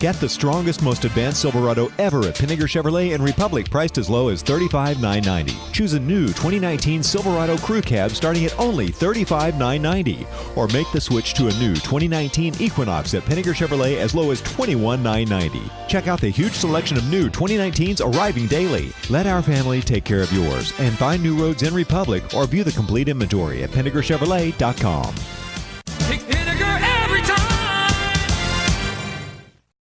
Get the strongest, most advanced Silverado ever at Pinegar Chevrolet in Republic, priced as low as $35,990. Choose a new 2019 Silverado Crew Cab starting at only $35,990. Or make the switch to a new 2019 Equinox at Pinegar Chevrolet as low as $21,990. Check out the huge selection of new 2019s arriving daily. Let our family take care of yours and find new roads in Republic or view the complete inventory at PinegarChevrolet.com. Pick.